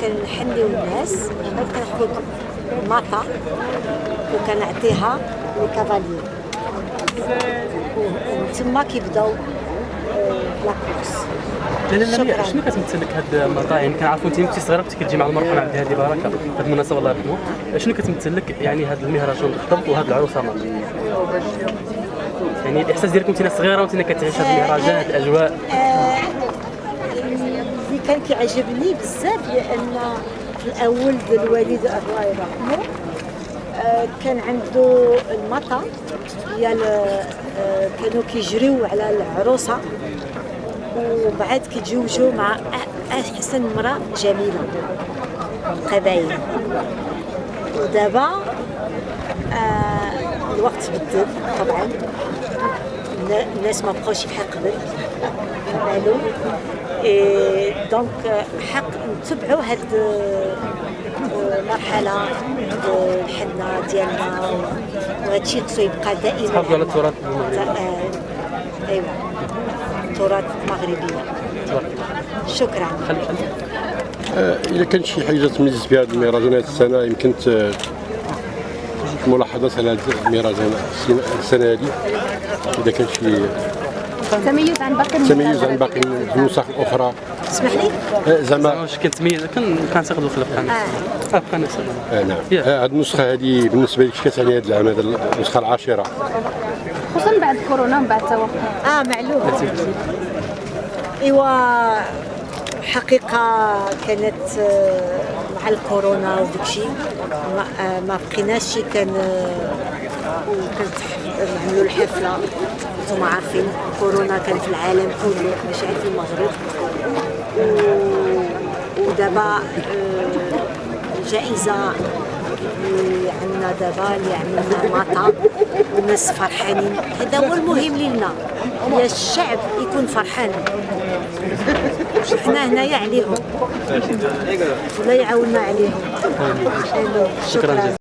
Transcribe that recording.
كنحنيو الناس بعد كناخد ماطا وكنعطيها للكافاليي وتما كيبداو آه، لاكورس. لا لا لا شكراً. شنو كتمثل لك هاد المطاعم يعني كنعرفوا أنت كنتي صغيره كنتي كتجي مع المرحوم عبد الهادي بركه هاد المناسبة الله يرحمه. شنو كتمثل لك يعني هاد المهرجان الخطب وهاد العروسة مع يعني الاحساس ديالك وانت صغيرة وانت كتعيش هاد المهرجان هاد الأجواء. آه، كان كيعجبني بزاف لأن في الأول الوالد الله يرحمه آه، كان عنده المطا ديال آه، كانوا كيجريو على العروسة وبعد كيتزوجوا مع أحسن امرأة جميلة قبايل. ودابا آه، الوقت بدل طبعا. النا- الناس ما بقاوش بحال قبل. بالو إيه دونك حق نتبعوا هاد المرحله د الحنة ديالنا. وهذا الشيء خصو يبقى دائما. تحافظوا على التراث المغربي. آه، ايوا التراث المغربي شكرا. آه، إذا كان شي حاجة تميز في هذه المهرجانات السنة يمكن ت- ملاحظات على هذا المهرجان السنة- السنة هذه إذا كان شي تميز عن باقي تميز عن باقي النسخ الأخرى اسمح لي؟ آه، زعما واش كتميز كان كنعتقد الخلق كان آه. كان نفس آه، نعم. آه، هذه النسخة هذه بالنسبة لك كتعني هذا العام هذا النسخة العاشرة. خصوصا بعد كورونا ومن بعد التوقف آه معلوم. إيوا حقيقة كانت آه، مع الكورونا وداكشي ما, آه، ما بقيناش كان آه، وكانت نعملوا الحفلة. أنتم عارفين كورونا كان في العالم كله ماشي غير في المغرب ودابا آه، الجائزة اللي عندنا دابا اللي عملنا مطا والناس فرحانين. هذا هو المهم لنا يا الشعب يكون فرحان. حنا هنايا عليهم. ولا يعاوننا عليهم. شكرا شكرا. جزيلا